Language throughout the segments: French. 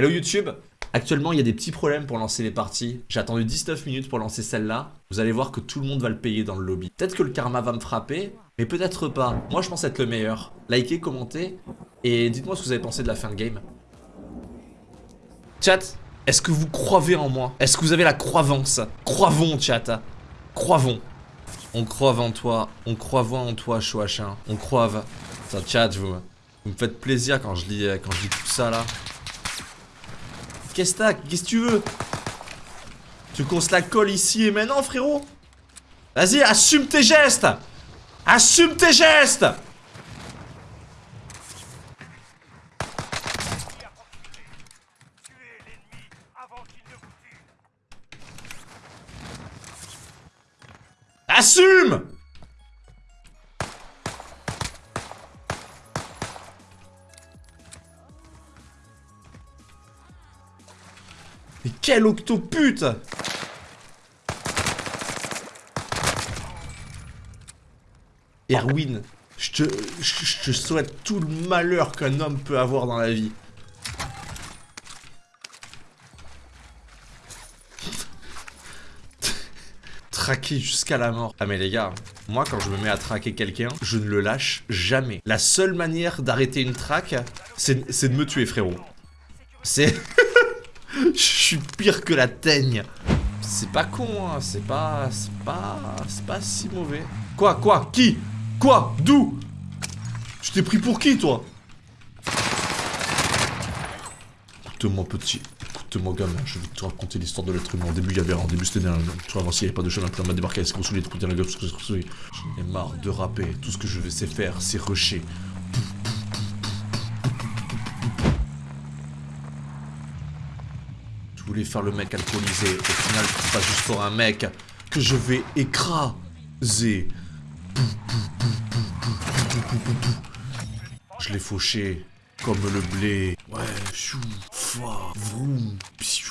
Hello YouTube Actuellement, il y a des petits problèmes pour lancer les parties. J'ai attendu 19 minutes pour lancer celle-là. Vous allez voir que tout le monde va le payer dans le lobby. Peut-être que le karma va me frapper, mais peut-être pas. Moi, je pense être le meilleur. Likez, commentez, et dites-moi ce que vous avez pensé de la fin de game. Chat, est-ce que vous croivez en moi? Est-ce que vous avez la croyance? Croivons, chat. Croivons. On croive en toi. On croit en toi, Chouachin. On croive. Ça, chat, vous, vous me faites plaisir quand je lis, quand je lis tout ça, là. Qu'est-ce que tu veux Tu veux se la colle ici et maintenant, frérot Vas-y, assume tes gestes Assume tes gestes Assume quel octopute Erwin, je te, je te souhaite tout le malheur qu'un homme peut avoir dans la vie. traquer jusqu'à la mort. Ah mais les gars, moi quand je me mets à traquer quelqu'un, je ne le lâche jamais. La seule manière d'arrêter une traque, c'est de me tuer frérot. C'est... Je suis pire que la teigne. C'est pas con, hein. C'est pas... C'est pas... C'est pas si mauvais. Quoi Quoi Qui Quoi D'où? Tu t'es pris pour qui, toi? Écoute-moi, petit. Écoute-moi, gamin. Je vais te raconter l'histoire de l'être humain. Au début, il y avait... En début, c'était un... Tu vois, il n'y avait pas de chemin. On m'a débarqué avec ce qu'on la gueule, J'en ai marre de rapper. Tout ce que je sais faire, c'est rusher. Voulais faire le mec alcoolisé. Au final, c'est pas juste pour un mec que je vais écraser. Je l'ai fauché comme le blé. Ouais, chou, fa, vroom, psiou.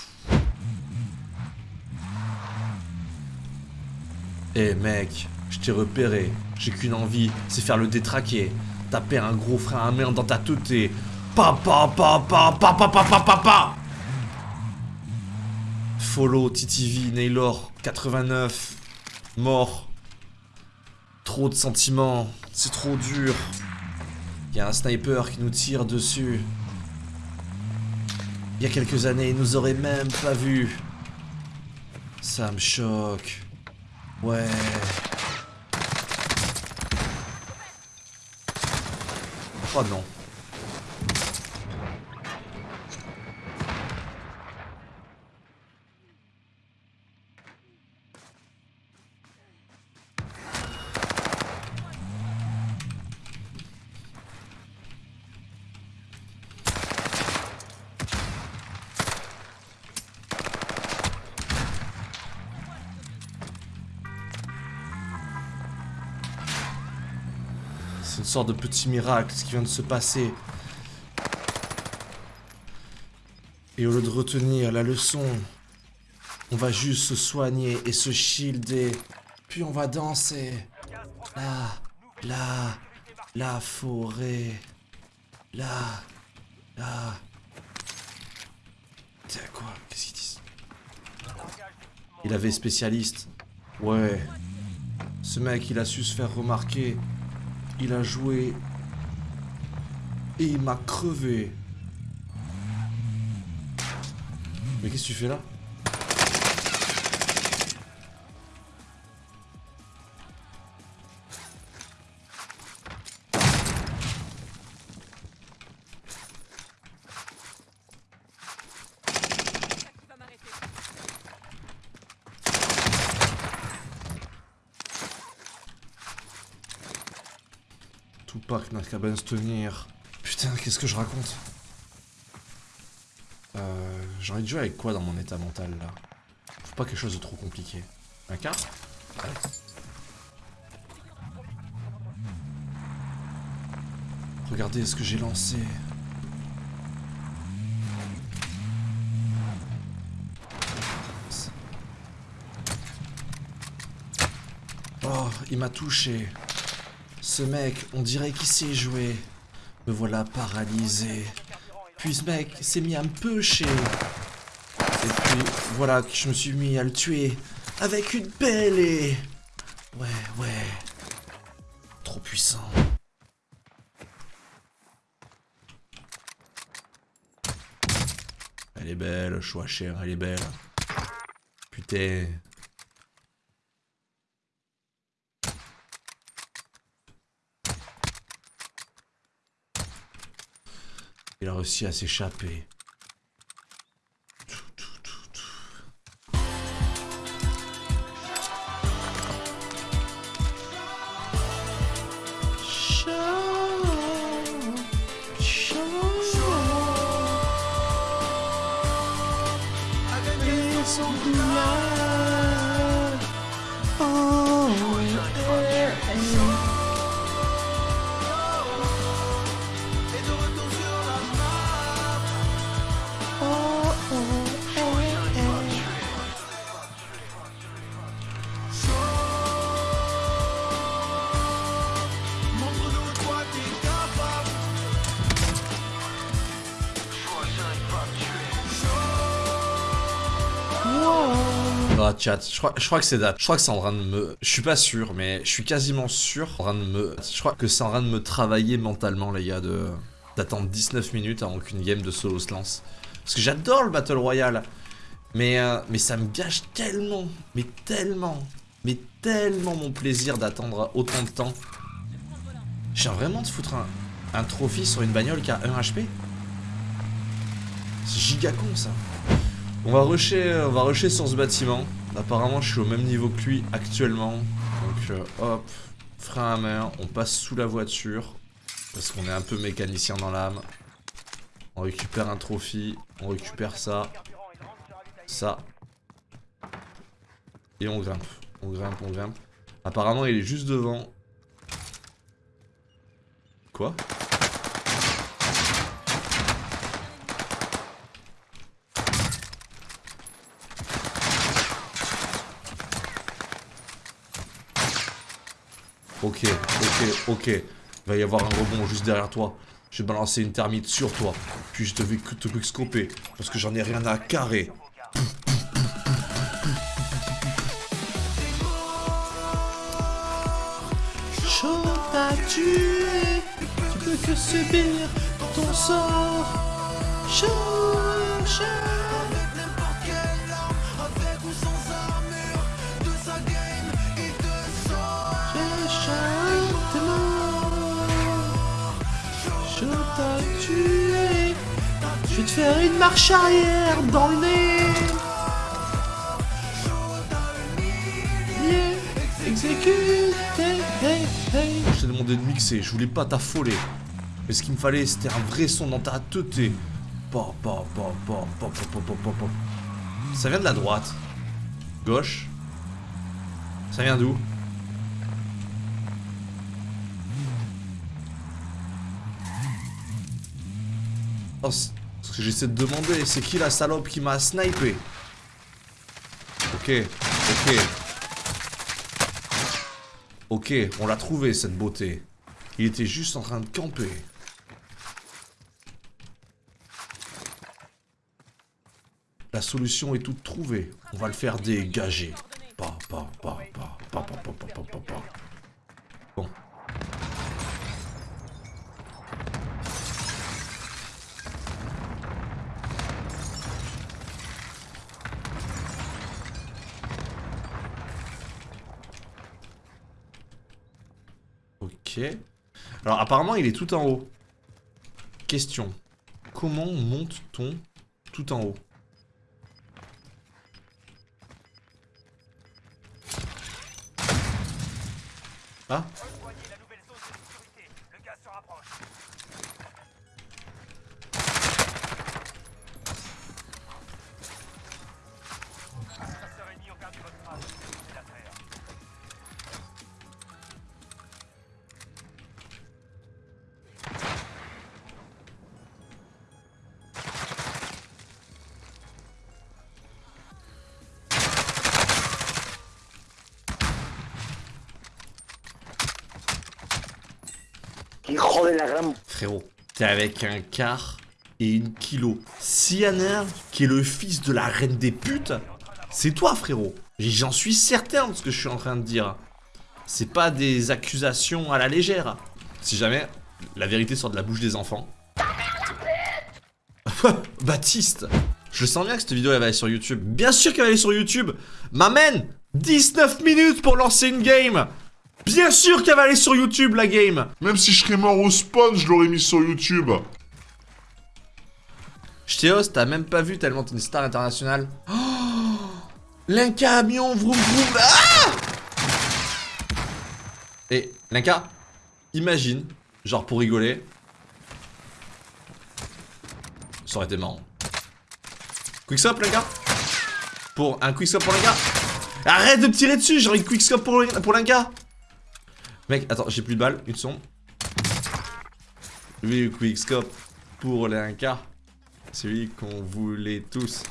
Eh mec, je t'ai repéré. J'ai qu'une envie, c'est faire le détraquer. Taper un gros frein à main dans ta teuté. Pa pa pa pa pa pa pa pa pa pa Follow, TTV, Naylor, 89, mort. Trop de sentiments, c'est trop dur. Il y a un sniper qui nous tire dessus. Il y a quelques années, il nous aurait même pas vu. Ça me choque. Ouais. Oh non. C'est une sorte de petit miracle ce qui vient de se passer. Et au lieu de retenir la leçon, on va juste se soigner et se shielder. Puis on va danser. Là, là, la forêt. Là, là. C'est quoi Qu'est-ce qu'ils disent? Il avait spécialiste. Ouais. Ce mec, il a su se faire remarquer. Il a joué. Et il m'a crevé. Mais qu'est-ce que tu fais là? Tupac n'a qu'à bien se tenir. Putain, qu'est-ce que je raconte euh, J'ai envie de jouer avec quoi dans mon état mental, là Faut pas quelque chose de trop compliqué. Un quart Regardez ce que j'ai lancé. Oh, il m'a touché. Ce mec, on dirait qu'il sait jouer. Me voilà paralysé. Puis ce mec s'est mis à me pêcher. Et puis voilà que je me suis mis à le tuer avec une pelle et... Ouais, ouais. Trop puissant. Elle est belle, choix cher, elle est belle. Putain. Il a réussi à s'échapper. Chat, je crois, je que c'est date. Je crois que c'est en train de me... Je suis pas sûr, mais je suis quasiment sûr en train de me... Je crois que c'est en train de me travailler mentalement, les gars, de... D'attendre 19 minutes avant qu'une game de solo se lance. Parce que j'adore le Battle Royale. Mais, euh, mais ça me gâche tellement, mais tellement, mais tellement mon plaisir d'attendre autant de temps. J'ai vraiment de foutre un, un trophy sur une bagnole qui a 1 HP C'est giga con ça. On va on va rusher sur ce bâtiment. Apparemment, je suis au même niveau que lui actuellement. Donc, euh, hop, frein à main, on passe sous la voiture. Parce qu'on est un peu mécanicien dans l'âme. On récupère un trophy, on récupère ça. Ça. Et on grimpe. On grimpe, on grimpe. Apparemment, il est juste devant. Quoi? Ok, ok, ok. Il va y avoir un rebond juste derrière toi. Je vais balancer une thermite sur toi. Puis je te vais te quickscoper. Parce que j'en ai rien à carrer. Chaud. Tu peux que subir ton sort. Chaud, chaud. Te faire une marche arrière dans le nez. Exécute. Hey, hey. Je t'ai demandé de mixer, je voulais pas t'affoler. Mais ce qu'il me fallait, c'était un vrai son dans ta tête. Pa, pa, pa, pa, pa, pa, pa, pa, pa. Ça vient de la droite. Gauche. Ça vient d'où? Oh, ce que j'essaie de demander, c'est qui la salope qui m'a snipé Ok, ok. Ok, on l'a trouvé cette beauté. Il était juste en train de camper. La solution est toute trouvée. On va le faire dégager. Pa, pa, pa, pa, pa, pa, pa, pa, pa, pa. Alors apparemment il est tout en haut. Question. Comment monte-t-on tout en haut Ah Frérot, t'es avec un car et une kilo. Un qui est le fils de la reine des putes, c'est toi, frérot. J'en suis certain de ce que je suis en train de dire. C'est pas des accusations à la légère. Si jamais la vérité sort de la bouche des enfants. Baptiste Je sens bien que cette vidéo elle va aller sur YouTube. Bien sûr qu'elle va aller sur YouTube M'amène 19 minutes pour lancer une game Bien sûr qu'elle va aller sur YouTube la game Même si je serais mort au spawn, je l'aurais mis sur YouTube. Ch'téos, t'as même pas vu tellement t'es une star internationale. Oh L'incamion, vroom vroom. Ah Et Linka, imagine, genre pour rigoler. Ça aurait été marrant. Quickscope, Linka? Pour un quickscope pour Linka? Arrête de me tirer dessus, j'ai envie de quickscope pour, pour Linka Mec, attends, j'ai plus de balles, une son. Oui, quickscope pour Linka. Celui qu'on voulait tous.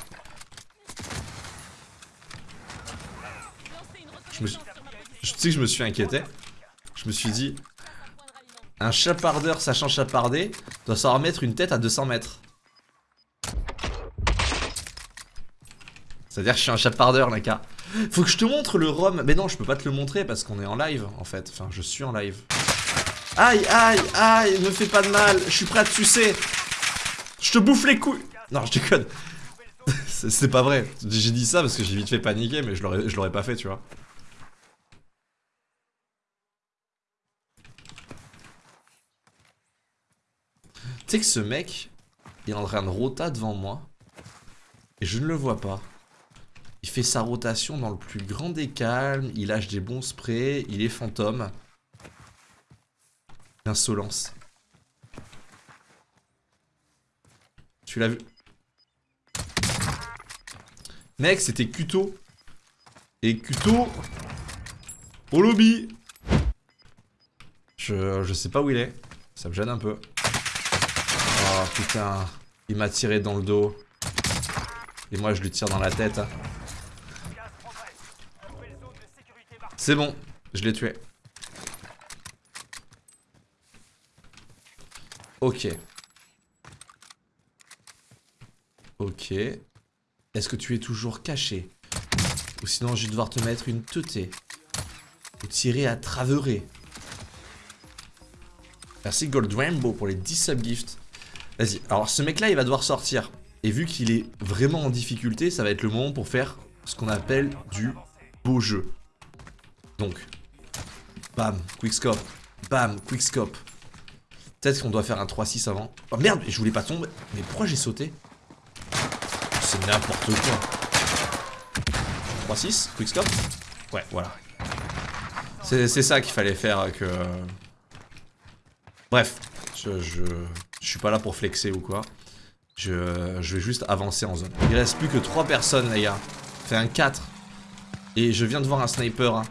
Je. Je sais que je me suis inquiété. Je me suis dit... Un chapardeur sachant chaparder doit savoir mettre une tête à 200 mètres. C'est-à-dire que je suis un chapardeur, Naka. Faut que je te montre le rhum. Mais non, je peux pas te le montrer parce qu'on est en live, en fait. Enfin, je suis en live. Aïe, aïe, aïe, ne fais pas de mal. Je suis prêt à te sucer. Je te bouffe les couilles. Non, je déconne. C'est pas vrai. J'ai dit ça parce que j'ai vite fait paniquer, mais je l'aurais pas fait, tu vois. Tu sais que ce mec, il est en train de rota devant moi. Et je ne le vois pas. Il fait sa rotation dans le plus grand des calmes. Il lâche des bons sprays. Il est fantôme. Insolence. Tu l'as vu? Mec, c'était Kuto. Et Kuto... Au lobby je, je sais pas où il est. Ça me gêne un peu. Oh putain, il m'a tiré dans le dos. Et moi je lui tire dans la tête. C'est bon, je l'ai tué. Ok. Ok. Est-ce que tu es toujours caché? Ou sinon je vais devoir te mettre une teutée. Ou tirer à traverer. Merci Gold Rainbow pour les 10 subgifts. Vas-y, alors ce mec là il va devoir sortir Et vu qu'il est vraiment en difficulté Ça va être le moment pour faire ce qu'on appelle du beau jeu Donc Bam, quickscope Bam, quickscope Peut-être qu'on doit faire un 3-6 avant Oh merde, je voulais pas tomber Mais pourquoi j'ai sauté? C'est n'importe quoi 3-6, quickscope Ouais, voilà C'est ça qu'il fallait faire que... Bref, je, je, je suis pas là pour flexer ou quoi. Je, vais juste avancer en zone. Il reste plus que 3 personnes, les gars. Fait un 4. Et je viens de voir un sniper. Hein.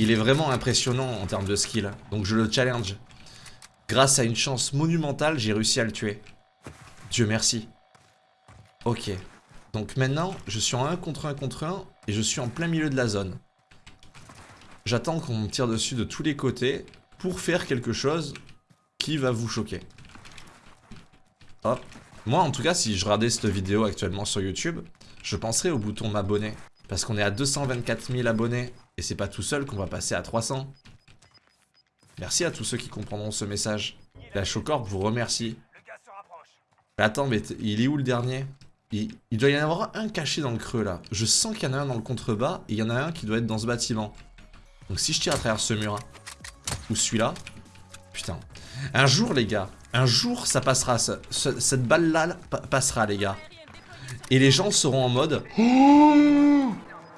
Il est vraiment impressionnant en termes de skill. Donc je le challenge. Grâce à une chance monumentale, j'ai réussi à le tuer. Dieu merci. Ok. Donc maintenant, je suis en 1 contre 1 contre 1 et je suis en plein milieu de la zone. J'attends qu'on me tire dessus de tous les côtés pour faire quelque chose qui va vous choquer. Hop. Moi, en tout cas, si je regardais cette vidéo actuellement sur YouTube, je penserais au bouton m'abonner. Parce qu'on est à 224 000 abonnés, et c'est pas tout seul qu'on va passer à 300. Merci à tous ceux qui comprendront ce message. La Chocorp vous remercie. attends, mais il est où le dernier? Il, il, doit y en avoir un caché dans le creux là. Je sens qu'il y en a un dans le contrebas, et il y en a un qui doit être dans ce bâtiment. Donc si je tire à travers ce mur, ou celui-là, putain, un jour, les gars, un jour, ça passera. cette balle-là passera, les gars. Et les gens seront en mode... Oh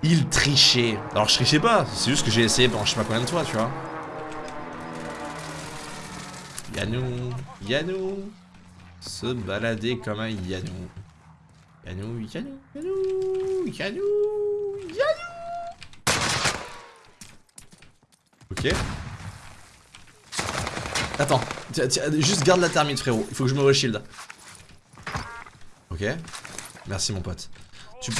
il trichait. Alors, je trichais pas. C'est juste que j'ai essayé pendant je sais pas combien de fois, tu vois. Yanou, Yanou. Se balader comme un Yanou. Yanou, Yanou, Yanou, Yanou, Yanou. Ok. Attends, juste garde la thermite frérot, il faut que je me reshield. Ok. Merci mon pote. Tu...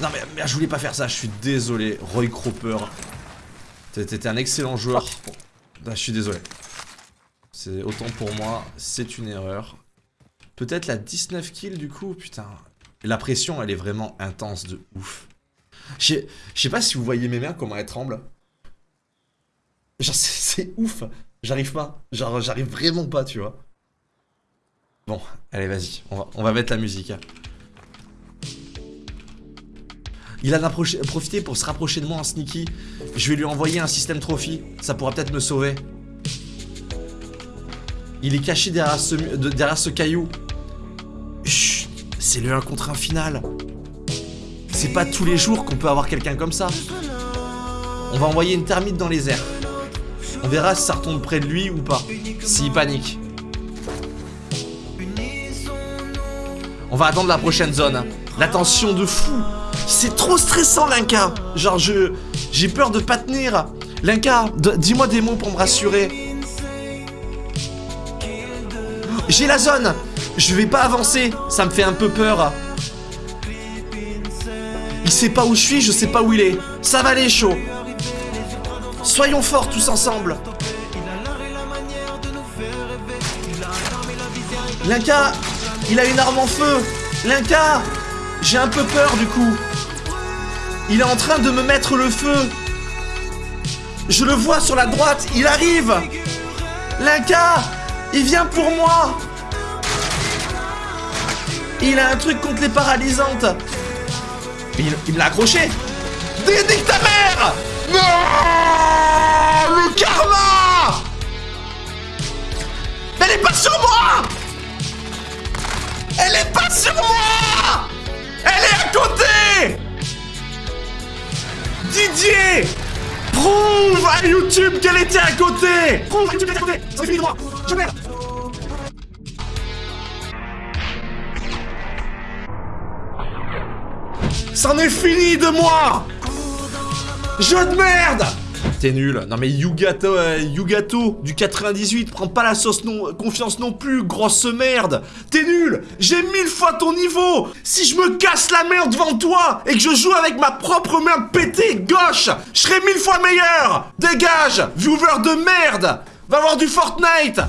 Non mais, je voulais pas faire ça, je suis désolé. Roy Cropper. T'étais un excellent joueur. Ah, je suis désolé. C'est autant pour moi, c'est une erreur. Peut-être la 19 kills du coup, putain. La pression, elle est vraiment intense de ouf. Je sais- pas si vous voyez mes mains, comment elles tremblent. Genre, c'est ouf. J'arrive pas. Genre, j'arrive vraiment pas, tu vois. Bon, allez, vas-y. On va, on va mettre la musique. Il a profité pour se rapprocher de moi en sneaky. Je vais lui envoyer un système trophy. Ça pourra peut-être me sauver. Il est caché derrière ce, caillou. C'est le 1 contre 1 final. C'est pas tous les jours qu'on peut avoir quelqu'un comme ça. On va envoyer une termite dans les airs. On verra si ça retombe près de lui ou pas. S'il panique. On va attendre la prochaine zone. La tension de fou. C'est trop stressant, Linka. Genre, je. J'ai peur de pas tenir. Linka, dis-moi des mots pour me rassurer. J'ai la zone. Je vais pas avancer. Ça me fait un peu peur. Il sait pas où je suis, je sais pas où il est. Ça va aller, chaud. Soyons forts tous ensemble. Linka, il a une arme en feu. Linka, j'ai un peu peur du coup. Il est en train de me mettre le feu. Je le vois sur la droite, il arrive. Linka, il vient pour moi. Il a un truc contre les paralysantes. Il, me l'a accroché. Dédique ta mère Non Le karma Elle est pas sur moi Elle est pas sur moi Elle est à côté Didier Prouve à YouTube qu'elle était à côté. Prouve à YouTube qu'elle était à côté. Ça fini moi Je merde. C'en est fini de moi. Jeu de merde T'es nul. Non mais Yugato, euh, Yugato du 98, prends pas la sauce non, confiance non plus, grosse merde. T'es nul. J'ai mille fois ton niveau. Si je me casse la merde devant toi et que je joue avec ma propre main pétée gauche, je serai mille fois meilleur. Dégage, viewer de merde. Va voir du Fortnite.